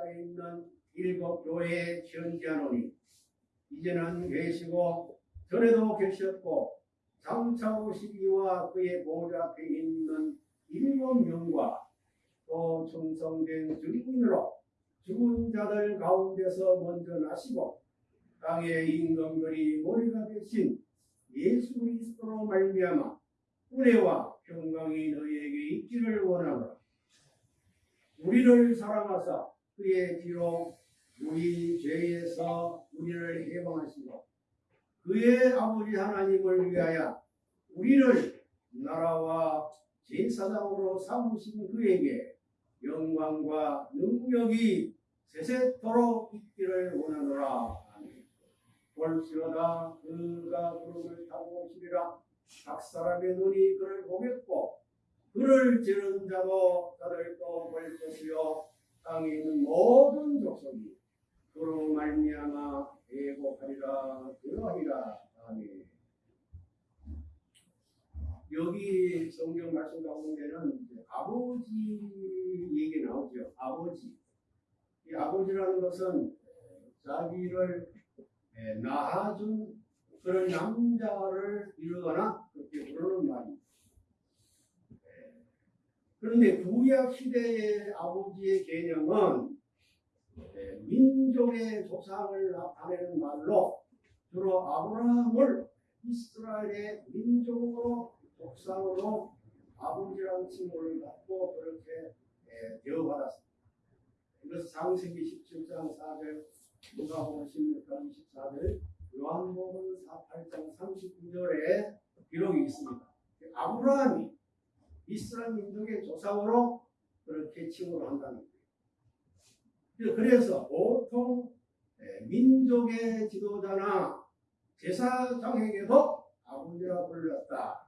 십자에 있는 일곱 교회에 현지하노니 이제는 계시고 전에도 계셨고 장차 오시기와 그의 보좌 앞에 있는 일곱 명과 또 충성된 증인으로 죽은 자들 가운데서 먼저 나시고 땅의 임금들이 머리가 되신 예수 그리스도로 말미암아 은혜와 평강이 너희에게 있기를 원하노라. 우리를 사랑하사 그의 뒤로 우리 죄에서 우리를 해방하시고 그의 아버지 하나님을 위하여 우리를 나라와 제사장으로 삼으신 그에게 영광과 능력이 세세토록 있기를 원하노라. 볼지어다 그가 구름을 타고 오시리라. 각 사람의 눈이 그를 보겠고 그를 지른 자도 자들도 볼 것이요 땅에 있는 모든 족속이 그로 말미암아 애곡하리라 그러하리라 아멘. 여기 성경 말씀 가운데는 아버지 얘기 나오죠. 아버지. 이 아버지라는 것은 자기를 에, 낳아준 그런 남자를 이루거나 그렇게 부르는 말입니다. 에, 그런데 구약 시대의 아버지의 개념은 에, 민족의 조상을 나타내는 말로 주로 아브라함을 이스라엘의 민족으로 족상으로 아버지라는 칭호를 받고 그렇게 에, 대우받았습니다. 이것은 창세기 17장 4절, 누가복음 16장 24절, 요한복음 8장 39절에 기록이 있습니다. 아브라함이 이스라엘 민족의 조상으로 그렇게 칭호를 한다는 거예요. 그래서 보통 에, 민족의 지도자나 제사장에게도 아버지라 불렀다.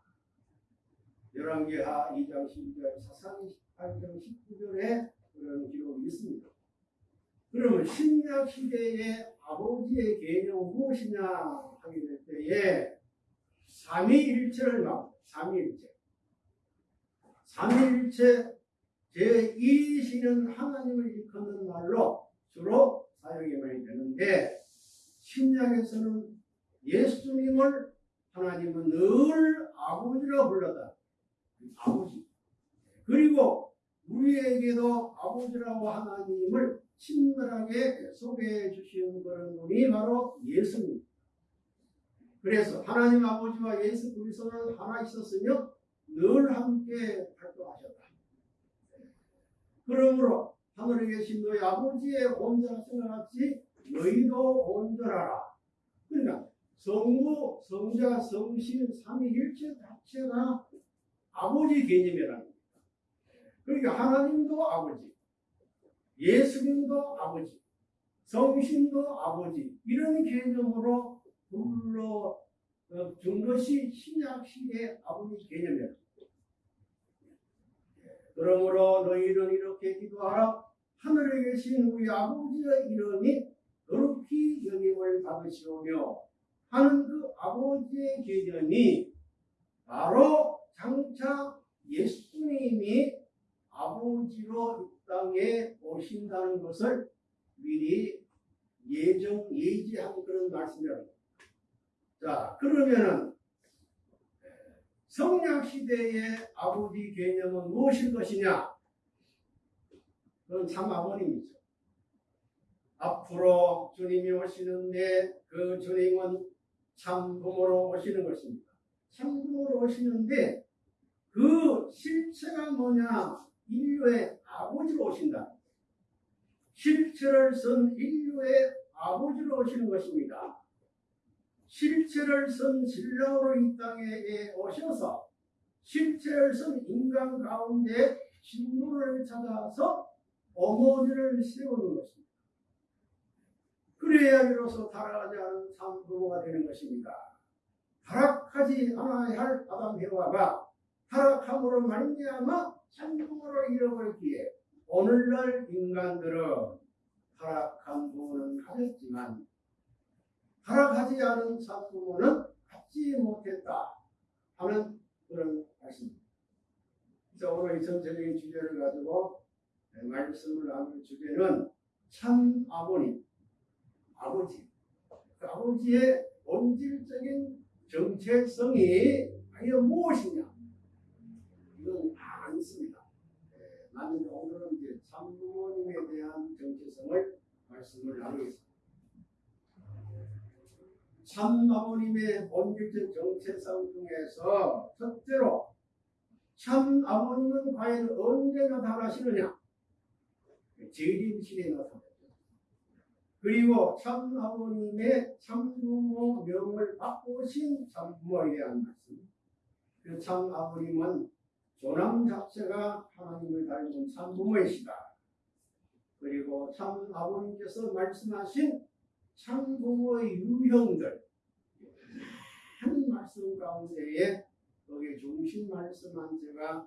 열왕기하 2장 12절, 사상 18장 19절에 그런 기록이 있습니다. 그러면 신약 시대의 아버지의 개념은 무엇이냐 하게 될 때에 삼위일체를 막 삼위일체, 삼위일체 제1이시는 하나님을 일컫는 말로 주로 사용이 많이 되는데 신약에서는 예수님을 하나님은 늘 아버지라 불렀다. 아버지. 그리고 우리에게도 아버지라고 하나님을 친밀하게 소개해 주시는 그런 분이 바로 예수님. 그래서 하나님 아버지와 예수 그리스도는 하나 있었으며 늘 함께 활동하셨다. 그러므로 하늘에 계신 너희 아버지의 온전하신 것 같이 너희도 온전하라. 그러니까 성부, 성자, 성신, 삼위일체 자체가 아버지 개념이라는 겁니다. 그러니까 하나님도 아버지, 예수님도 아버지, 성신도 아버지 이런 개념으로 불러 어, 준 것이 신약 시대 아버지 개념이에요. 그러므로 너희는 이렇게 기도하라. 하늘에 계신 우리 아버지의 이름이 거룩히 여김을 받으시오며 하는 그 아버지의 개념이 바로 장차 예수님이 아버지로 이 땅에 오신다는 것을 미리 예정 예지한 그런 말씀이라고. 자 그러면은 성약 시대의 아버지 개념은 무엇일 것이냐? 그건 참 아버님이죠. 앞으로 주님이 오시는데 그 주님은 참 부모로 오시는 것입니다. 참 부모로 오시는데 그 실체가 뭐냐? 인류의 아버지로 오신다. 실체를 쓴 인류의 아버지로 오시는 것입니다. 실체를 쓴 신랑으로 이 땅에 오셔서 실체를 쓴 인간 가운데 신부를 찾아서 어머니를 세우는 것입니다. 그래야 비로소 타락하지 않은 참부모가 되는 것입니다. 타락하지 않아야 할 아담 해와가 타락함으로 말미암아 참부모를 잃어버렸기에 오늘날 인간들은 타락한 부모는 가졌지만 타락하지 않은 참부모는 갖지 못했다 하는 그런 말씀입니다. 자, 오늘 이 전체적인 주제를 가지고 말씀을 나눌 주제는 참 아버님, 아버지, 그 아버지의 본질적인 정체성이 과연 무엇이냐? 이건 않습니다. 예, 나는 오늘은 이제 참 부모님에 대한 정체성을 말씀을 나누겠습니다. 참 아버님의 본질적 정체성 중에서 첫째로 참 아버님은 과연 언제 나타나시느냐? 재림신에 나타나죠. 그리고 참 아버님의 참부모 명을 바꾸신 참부모에 대한 말씀. 그 참 아버님은 조남 자체가 하나님을 닮은 참부모이시다. 그리고 참 아버님께서 말씀하신 참부모의 유형들 한 말씀 가운데에 거기에 중심 말씀한 제가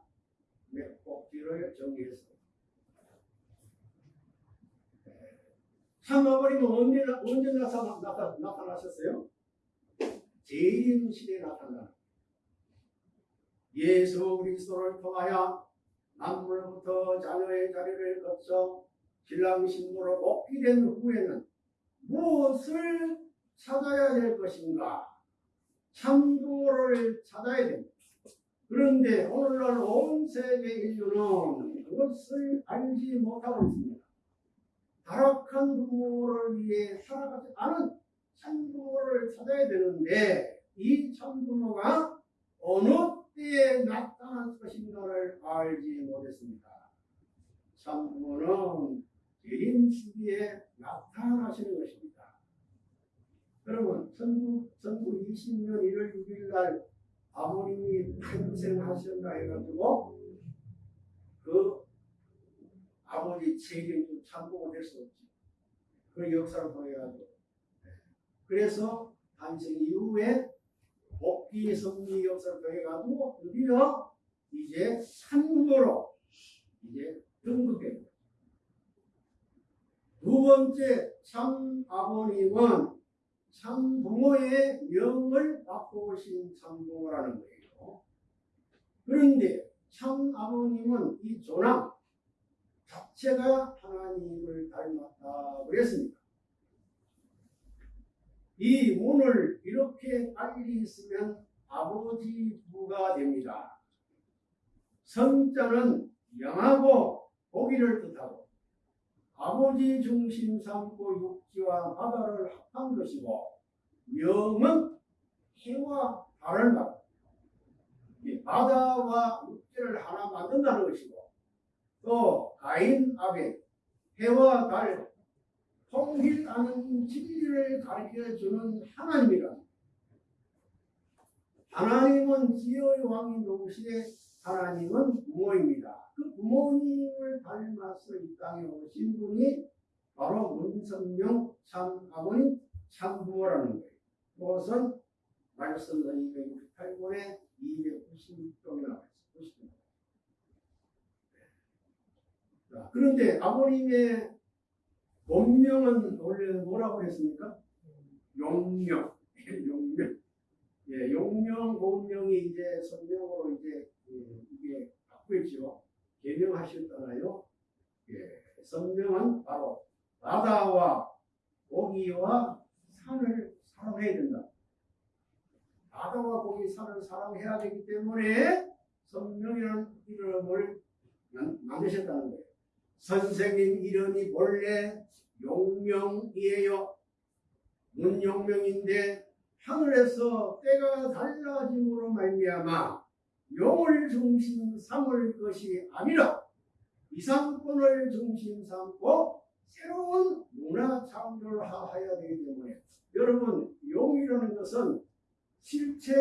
몇 꼭지를 정리했습니다. 참 아버님은 언제, 언제 나타나, 나타, 나타나셨어요? 재림신에 나타나. 예수 그리스도를 통하여 남물부터 자녀의 자리를 거쳐 신랑 신부로 복귀된 후에는 무엇을 찾아야 될 것인가? 참부모를 찾아야 됩니다. 그런데 오늘날 온 세계 인류는 그것을 알지 못하고 있습니다. 타락한 부모를 위해 살아가지 않은 참부모를 찾아야 되는데 이 참부모가 어느 때에 나타날 것인가를 알지 못했습니다. 참부모는 개인 시기에 나타나시는 것입니다. 여러분, 1920년 1월 6일 날 아버님이 탄생하셨나 해가지고 그 아버지 책임도 참고가 될 수 없지. 그 역사를 통해가지고. 그래서 탄생 이후에 복귀 성리 역사를 통해가지고 드디어 이제 한국어로 이제 등극해. 두 번째 참 아버님은 참 부모의 명을 바꾸신 참부모라는 거예요. 그런데 참 아버님은 이 조남 자체가 하나님을 닮았다고 그랬습니다. 이 문을 이렇게 빨리 있으면 아버지 부가 됩니다. 성자는 영하고 고기를 뜻하고 아버지 중심 삼고 육지와 바다를 합한 것이고 명은 해와 달을 말 바다와 육지를 하나 만든다는 것이고 또 가인 아벨 해와 달 통일하는 진리를 가르쳐 주는 하나님이라. 하나님은 지혜의 왕인 동시에 하나님은 부모입니다. 그 부모님을 닮아서 이 땅에 오신 분이 바로 문성명 참 아버님 참 부모라는 거예요. 그것은 말씀 268권에 296쪽에 나와 있습니다. 자, 그런데 아버님의 본명은 원래 뭐라고 했습니까? 용명. 용명. 예, 용명, 본명이 이제 성명으로 이제 예, 이게 바꾸었죠. 개명하셨잖아요. 예, 성명은 바로 바다와 고기와 산을 사랑해야 된다. 바다와 고기, 산을 사랑해야 되기 때문에 성명이라는 이름을 만드셨다는 거예요. 선생님 이름이 본래 용명이에요. 문용명인데 하늘에서 때가 달라짐으로 말미암아 용을 중심 삼을 것이 아니라 이상권을 중심 삼고 새로운 문화 창조를 하여야 되기 때문에 여러분 용이라는 것은 실체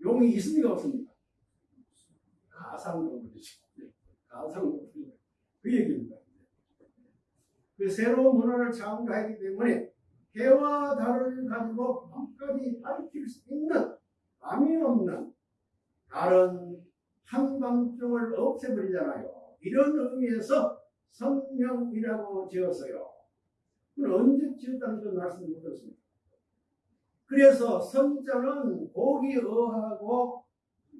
용이 있습니까 없습니까? 가상동물이죠. 가상동물 그 얘기입니다. 그 새로운 문화를 창조하기 때문에 해와 달을 가지고 밤까지 밝힐 수 있는 밤이 없는 다른 한밤중을 없애버리잖아요. 이런 의미에서 성령이라고 지었어요. 언제 지었다는 걸 말씀 못 드렸습니다. 그래서 성자는 고기 어하고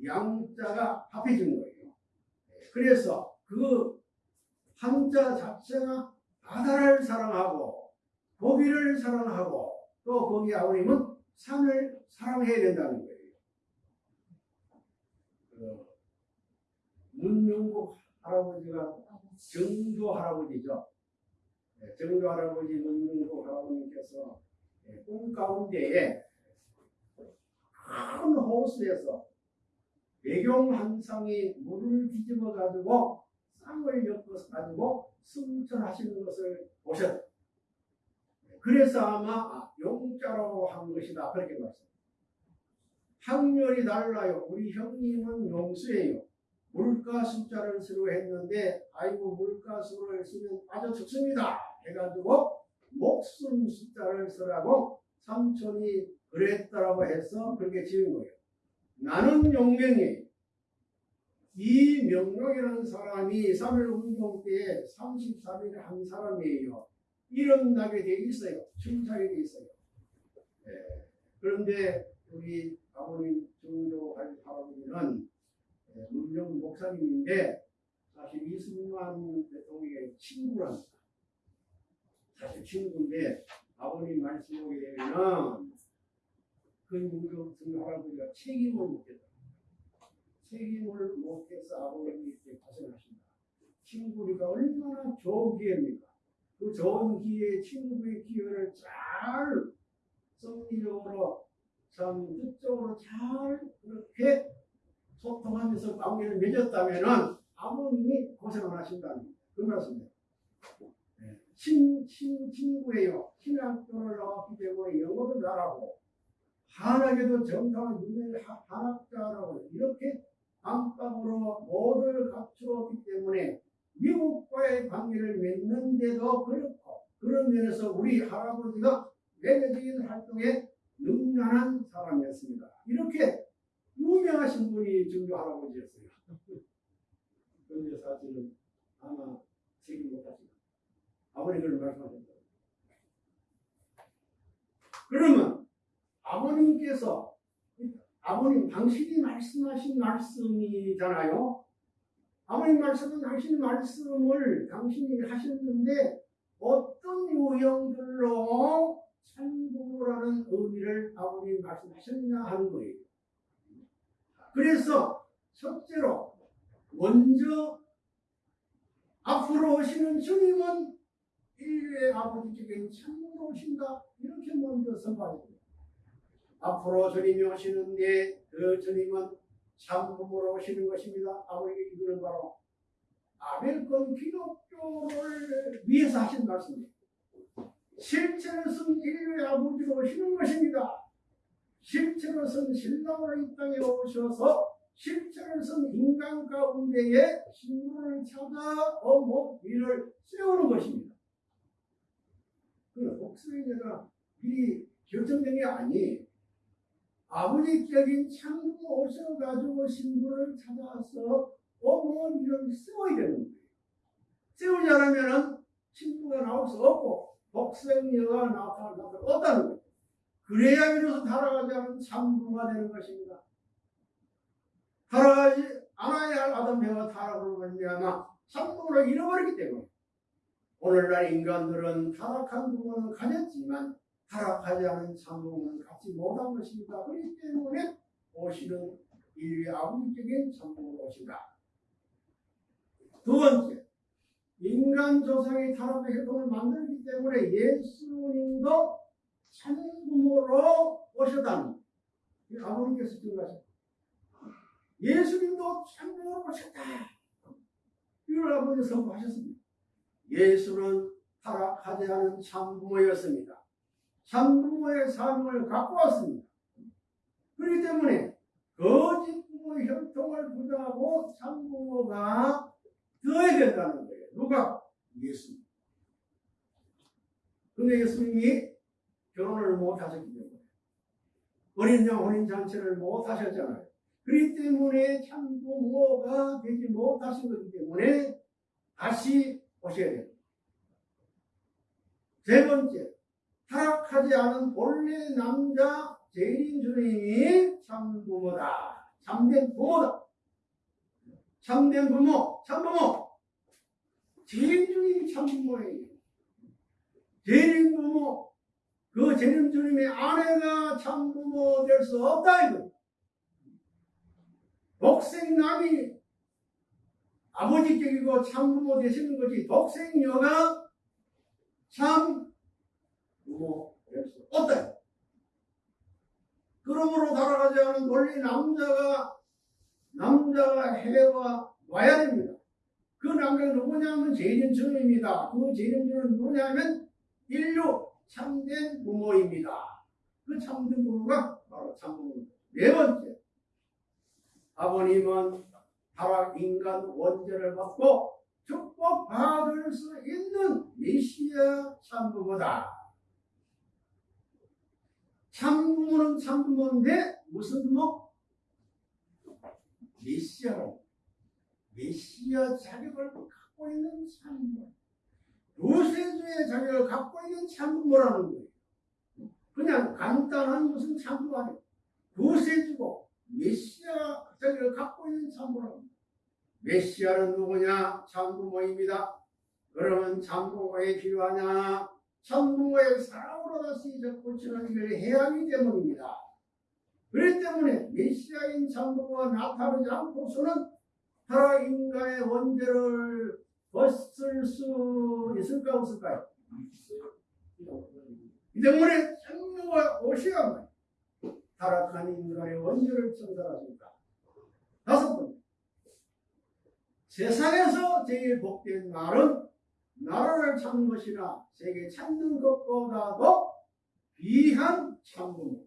양자가 합해진 거예요. 그래서 그 한자 자체가 바다를 사랑하고 고기를 사랑하고 또 거기 아버님은 산을 사랑해야 된다는 거예요. 그 문용국 할아버지가 정조 할아버지죠. 네, 정조 할아버지 문용국 할아버님께서 네, 꿈 가운데에 큰 호수에서 쌍이 물을 뒤집어 가지고 쌍을 엮어서 가지고 승천하시는 것을 보셨다. 그래서 아마 용자로 한 것이다 그렇게 말씀. 학렬이 달라요. 우리 형님은 용수예요. 물가 숫자를 쓰려 했는데 아이고 물가 수를 쓰면 빠져 죽습니다. 해가지고 목숨 숫자를 쓰라고 삼촌이 그랬다라고 해서 그렇게 지은 거예요. 나는 용명이 이 명령이라는 사람이 3일 운동 때에 33일을 한 사람이에요. 이름 나게 돼 있어요. 춤사게 돼 있어요. 예. 그런데 우리 아버님 할아버지는 예, 문정 목사님인데 사실 이승만 대통령의 친구랍니다. 사실 친구인데 아버님 말씀 보게 되면은 그 문정 할아버지가 책임을 묻겠다. 책임을 못해서 아버님이 이렇게 고생하신다. 친구니까 얼마나 좋은 기회입니까? 그 좋은 기회, 친구의 기회를 잘 섭리적으로 참 뜻적으로 잘 그렇게 소통하면서 관계를 맺었다면은 아버님이 고생을 하신다는 그 말씀이에요. 네. 친, 친, 친구예요. 신학교를 나왔기 때문에 영어도 잘하고 한학에도 정당한 유명한 한학자라고 이렇게 안방으로 모두를 갖추었기 때문에 미국과의 관계를 맺는데도 그렇고 그런 면에서 우리 할아버지가 외교적인 활동에 능란한 사람이었습니다. 이렇게 유명하신 분이 정조 할아버지였어요. 그런데 사실은 아마 책임 못하시다. 아버님 그런 말씀하셨다. 그러면 아버님께서 아버님 당신이 말씀하신 말씀이잖아요. 아버님 말씀은 당신 말씀을 당신이 하셨는데 어떤 유형들로 참고라는 의미를 아버님 말씀하셨냐 하는 거예요. 그래서 첫째로 먼저 앞으로 오시는 주님은 인류의 아버지께 참으로 오신다 이렇게 먼저 선발합니다. 앞으로 주님이 오시는 데 그 주님은 참음으로 오시는 것입니다. 아버지가 이거는 바로 아벨권 기독교를 위해서 하신 말씀입니다. 실체로서는 인류의 아버지로 오시는 것입니다. 실체로서는 신랑으로 이 땅에 오셔서 실체로서는 인간 가운데에 신부를 찾아 어머 일을 세우는 것입니다. 그 복수의제가 미리 결정된 게 아니에요. 아버지적인 창고 오셔가지고 신부를 찾아서 어머니를 세워야 되는 거예요. 세우지 않으면 신부가 나올 수 없고 복생녀가 나타날 수 없다는 거예요. 그래야 비로소 달아가지 않은 참부가 되는 것입니다. 달아가지 않아야 할 아담 배가 타락으로 말미암아 참부를 잃어버리기 때문에 오늘날 인간들은 타락한 부분은 가졌지만 타락하지 않은 참부는 갖지 못한 것입니다. 그렇기 때문에 오시는 인류의 아버지적인 참부로 오신다. 두 번째, 인간 조상의 타락의 혈통을 만들기 때문에 예수님도 참부모로 오셨다는 아버님께서 증거하셨다. 예수님도 참부모로 오셨다. 이걸 아버지 선포하셨습니다. 예수는 타락하지 않은 참부모였습니다. 참부모의 삶을 갖고 왔습니다. 그렇기 때문에 거짓 부모의 혈통을 부정하고 참부모가 되어야 된다는 거예요. 누가? 예수님. 근데 예수님이 결혼을 못 하셨기 때문에 어린 양 혼인 잔치를 못 하셨잖아요. 그렇기 때문에 참부모가 되지 못하신 거기 때문에 다시 오셔야 됩니다. 세 번째, 타락하지 않은 본래 남자 재림 주님이 참부모다. 참된 부모다. 참된 부모, 참부모. 재림주님이 참부모예요. 재림부모, 그 재림 주님의 아내가 참부모 될 수 없다 이거. 독생남이 아버지격이고 참부모 되시는 것이 독생녀가 참부모 될 수 없다. 그러므로 살아가지 않은 원리 남자가 남자가 해와 와야 됩니다. 그 남자가 누구냐면 재림주님입니다. 그 재림주는 누구냐면 인류 참된 부모입니다. 그 참된 부모가 바로 참부모입니다. 네 번째, 아버님은 타락 인간 원죄를 받고 축복받을 수 있는 메시아 참부모다. 참부모는 참부모인데 무슨 부모? 메시아로 메시아 자격을 갖고 있는 참부모. 요새주의 자격을 갖고 있는 참부모라는 거예요. 그냥 간단한 무슨 참부모 아니에요. 요새주고 메시아 자격을 갖고 있는 참부모라는 거예요. 메시아는 누구냐? 참부모입니다. 그러면 참부모에 필요하냐? 참부모의 사랑으로 다시 접붙이는 일을 해야 하기 때문입니다. 그렇기 때문에 메시아인 참부모가 나타나지 않고서는 타라 인간의 원죄를 벗을 수 있을까 없을까요? 이 때문에 성령과 오셔야만 타락한 인간의 원죄를 청산하십니다. 다섯 번째 세상에서 제일 복된 말은 나라를 찾는 것이나 세계 찾는 것보다도 귀한 참부모.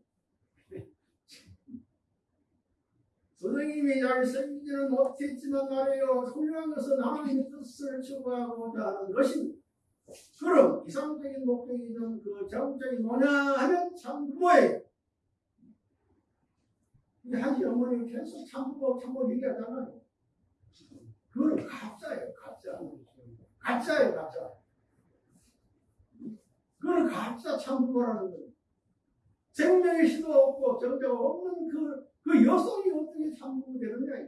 선생님이 잘 생기지는 못했지만 말이에요. 훌륭한 것은 하나님의 뜻을 추구하고자 하는 것입니다. 그럼 이상적인 목적이든 그 정적인 뭐냐 하면 참부모예요. 한시 어머니 계속 참부모 참부모 얘기하잖아요. 그거는 가짜예요, 가짜. 가짜예요, 가짜. 그거는 가짜 참부모라는 거예요. 생명의 시도 없고 정자가 없는 그, 그 여성이 어떻게 참부모 되느냐.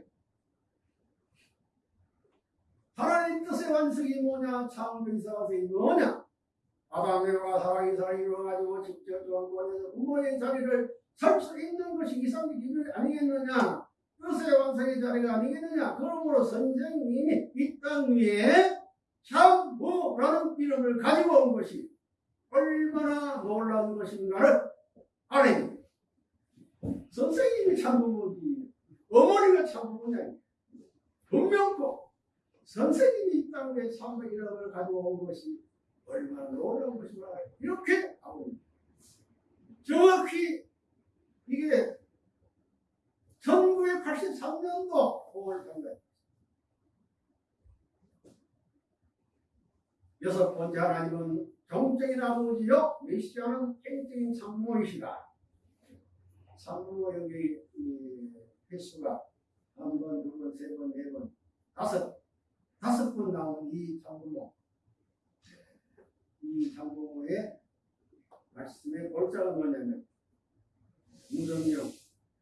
하나님 뜻의 완성이 뭐냐? 창조이사가이 뭐냐? 아담과 사랑이 사랑이 이루어가지고 직접 조항권에서 부모의 자리를 설수 있는 것이 이상의 기준이 아니겠느냐? 뜻의 완성의 자리가 아니겠느냐? 그러므로 선생님이 이 땅 위에 참부라는 이름을 가지고 온 것이 얼마나 놀라운 것인가를 알아야 선생님이 참부모지 어머니가 참부모냐? 분명코 선생님이 이 땅에 참부 이름을 가지고 온 것이 얼마나 놀라운 것인가 이렇게 하고 정확히 이게 1983년도 5월 3일 여섯 번째 하나님은 정적인 아버지요 메시아는 행적인 참모이시다. 여기 이 횟수가 한 번, 두 번, 세 번, 네 번, 다섯 다섯 번 나온 이 참부모 이 참부모의 말씀의 골자가 뭐냐면 무성령,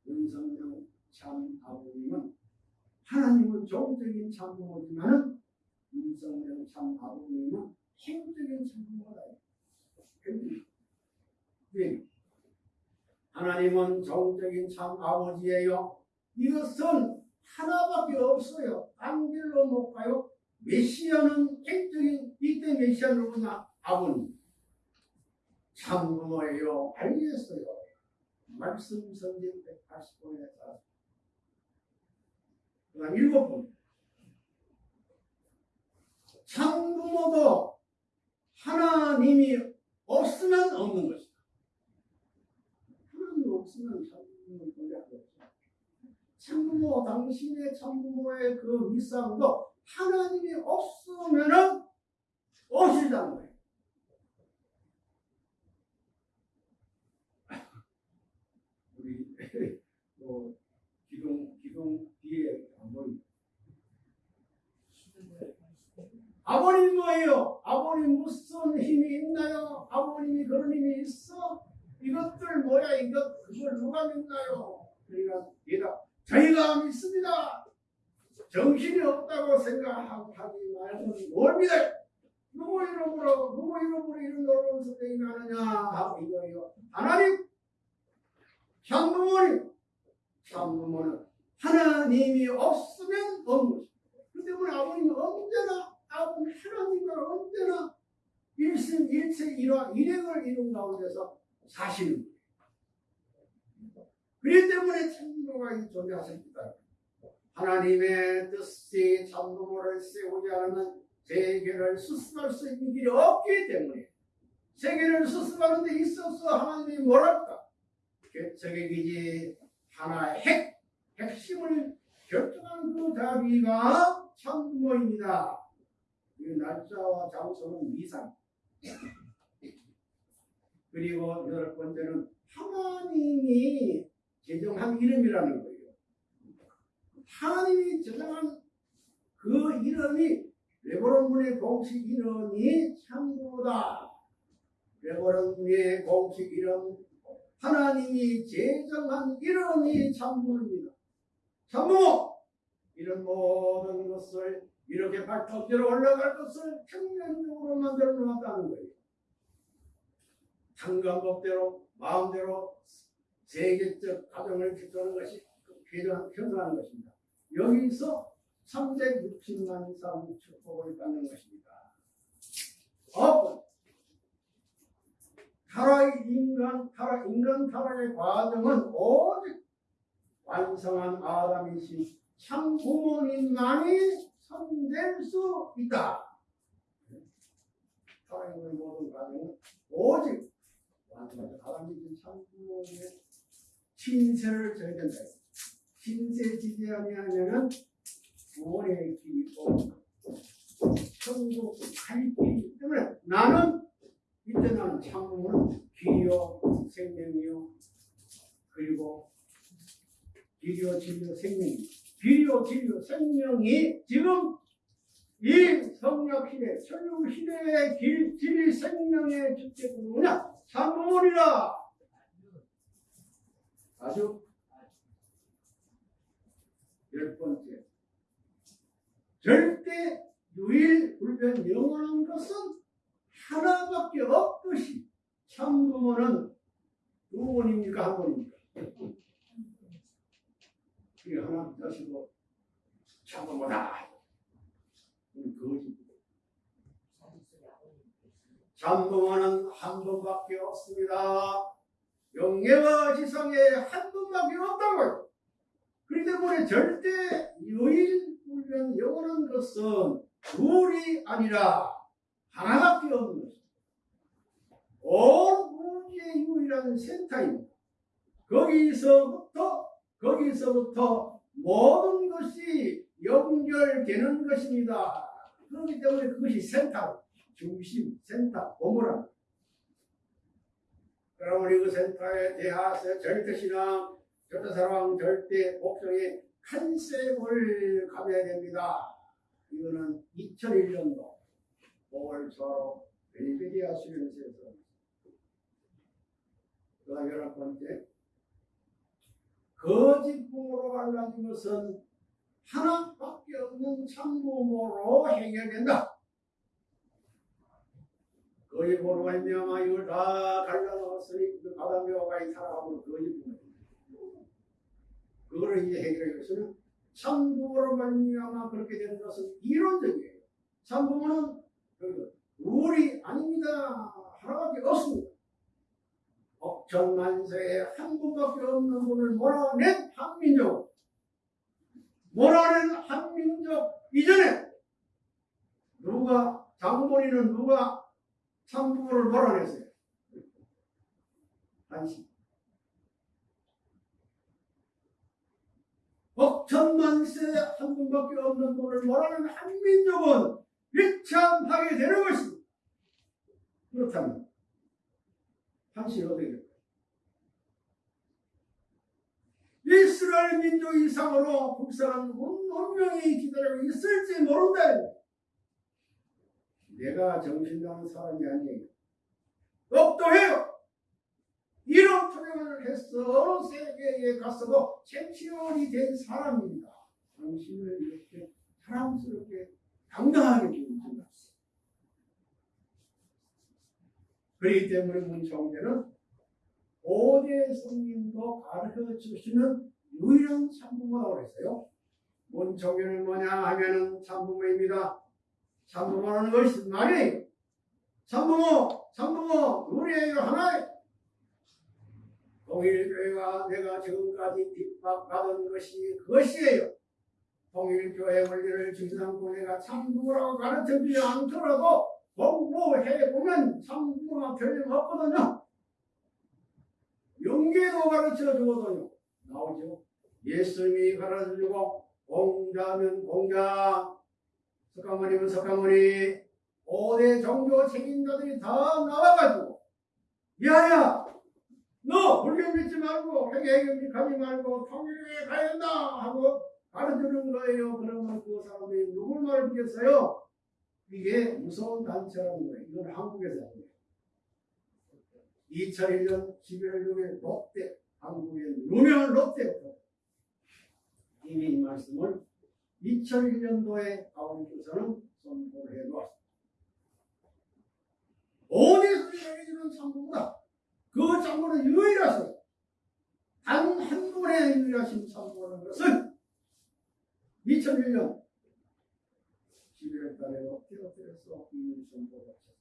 은성령, 참 아버님은 하나님은 종적인 참부모지만은 윤석열 참 아버님은 행적인 참부모다. 네. 하나님은 종적인 참 아버지예요. 이것은 하나밖에 없어요. 딴 길로 못 가요. 메시아는 행적인 이때 메시아 누구냐? 아버님. 참부모예요. 알겠어요. 말씀 성경 180번에 따라. 그 다음 일곱 번. 참부모도 하나님이 없으면 없는 것이다. 없으면 수 없다. 참부모, 당신의 참부모의 그 미상도 하나님이 없으면은 없이다는 거예요. 우리 뭐 기둥 기둥 뒤에 안 보입니다. 아버님 뭐예요? 아버님 무슨 힘이 있나요? 아버님이 그런 힘이 있어? 이것들 뭐야? 이것 그걸 누가 믿나요? 그러니까 얘가 저희가 믿습니다. 정신이 없다고 생각하고 하지 말고 뭘 믿어요? 누구 이름으로 누구 이름으로 이런 놀라운 선생님이 하느냐 하고 이거예요. 하나님 참부모님 참부모는 하나님이 없으면 없는 것입니다. 그 때문에 아버님은 언제나 아버님 하나님과 언제나 일심 일체 일화 일행을 이룬 가운데서 사시는 거예요. 그렇기 때문에 참부모가 존재하십니다. 하나님의 뜻이 참부모를 세우지 않으면 세계를 수습할 수 있는 길이 없기 때문에 세계를 수습하는 데 있어서 하나님이 뭐랄까 개척의 기지 하나의 핵, 핵심을 결정한 그 자비가 참부모입니다. 이 날짜와 장소는 미상. 그리고 여덟 번째는 하나님이 제정한 이름이라는 거예요. 하나님이 제정한 그 이름이 레버런문의 공식 이름이 참부모다. 레버런문의 공식 이름 하나님이 제정한 이름이 참부모입니다. 참부모 이런 모든 것을 이렇게 발톱대로 올라갈 것을 평면적으로 만들어 놓았다는 거예요. 상관법대로 마음대로 세계적 가정을 기초하는 것이 표현하는 것입니다. 여기서 360만 사람 축복을 받는 것입니다. 어, 타락 인간 타락 인간 타락의 과정은 오직 완성한 아담이신 참 부모님만이 선될 수 있다. 타락의 모든 과정은 오직 아담이신 참 부모님의 신세를 져야 된다. 신세 지지 아니하면은 길이 있고 천국 갈 길이기 때문에 나는 이때 나는 참으로 길이요 생명이요 그리고 길이요 진리요 생명이. 길이요 진리요 생명이 지금 이 성약 시대 천국 시대의 길 진리 생명의 주체가 뭐냐 참으리라 아주 열 번째 절대 유일 불변 영원한 것은 하나밖에 없듯이 참부모는 두 번입니까 한 번입니까? 그게 하나 자시고 참부모다. 거짓. 참부모는 한 번밖에 없습니다. 영예와 지상에 한 번밖에 없다고요. 그렇기 때문에 절대 유일 불변 영원한 것은 둘이 아니라 하나밖에 없는 것입니다. 온 우주의 유일한 센터입니다. 거기서부터 거기서부터 모든 것이 연결되는 것입니다. 그렇기 때문에 그것이 센터, 중심, 센터, 보물합니다. 여러분 그 센터에 대하여 절대신앙, 절대사랑, 절대 복종의 컨셉을 가져야 됩니다. 이거는 2001년도 5월 초로 벨베디아 수련소에서 그 다음 열한 번째 거짓부모로 갈라진 것은 하나밖에 없는 참부모로 해결된다. 거짓부모로 말미암아 이걸 다 갈라놓았으니 그 바다묘가 이 살아가면 거짓부모 그거를 이제 해결하기 위해서는 참부모로 말미암아 그렇게 되는 것은 이론적이에요. 참부모는 우리 아닙니다. 하나밖에 없습니다. 억천만세에 한 분밖에 없는 분을 몰아낸 한민족. 몰아낸 한민족 이전에 누가 장본인은 누가 참부모를 몰아냈어요. 한시. 억천만세 한 분밖에 없는 분을 몰아낸 한민족은 비참하게 되는 것입니다. 그렇다면 당신이 어떻게 될까요? 이스라엘 민족 이상으로 국사는 운명이 기다리고 있을지 모른다. 내가 정신 나는 사람이 아니에요. 똑똑해요. 이런 투명을 해서 세계에 갔어도 챔피언이 된 사람입니다. 당신을 이렇게 사랑스럽게 당당하게 부르신다. 그렇기 때문에 문청제는 오대 성님도 가르쳐 주시는 유일한 참부모라고 그랬어요. 문청제는 뭐냐 하면은 참부모입니다. 참부모라는 것이 말이에요. 참부모, 참부모, 우리의 하나의 동일교회가 내가 지금까지 핍박받은 것이 그것이에요. 통일교회 원리를 지상고 내가 참부모라고 가르쳐주지 않더라도 공부해보면 참부모가 틀림없거든요. 용계도 가르쳐주거든요. 나오죠. 예수님이 가르쳐주고 공자면 공자, 석가모니면 석가모니, 5대 종교 책임자들이 다 나와가지고 야야 너 불교 믿지 말고 회계 가지 말고 통일에 가야 한다 하고 가르쳐주는 거예요. 그러면 그 사람들이 누굴 말 듣겠어요? 이게 무서운 단체라는 거예요. 이건 한국에서 하는 거예요. 2001년 11월 6일 롯데 한국의 유명한 롯데부터 이미 이 말씀을 2001년도에 아버님께서는 선포를 해놓았습니다. 어디서 이루어지는 참고보다 그 참고는 유일하셔. 단한 분의 유일하신 참고라는 것은 2001년 11월 달에 롯데호텔에서 이미 선포를 하셨습니다.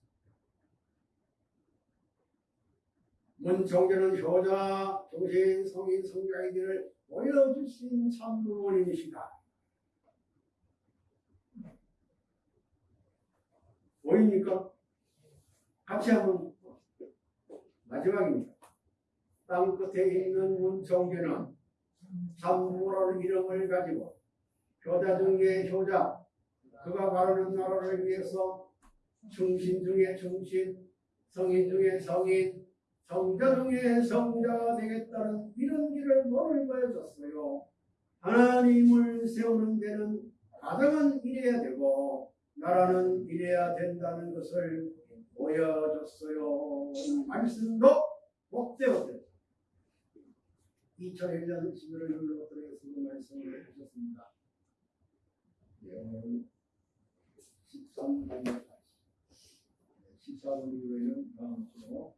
문종교는 효자, 정신, 성인, 성자이들을 보여주신 참부모님이시다. 보입니까? 같이 한번 마지막입니다. 땅 끝에 있는 문종교는 참부모라는 이름을 가지고 효자 중에 효자, 그가 바르는 나라를 위해서 충신 중에 충신, 성인 중에 성인, 성자 중에 성자가 되겠다는 이런 길을 모를 보여줬어요. 하나님을 세우는 데는 가정은 이래야 되고 나라는 이래야 된다는 것을 보여줬어요. 이 말씀도 복되었대요. 2001년 11월 6일 들어서 말씀을 해주셨습니다. 13번 14번 이후에는 다음 주로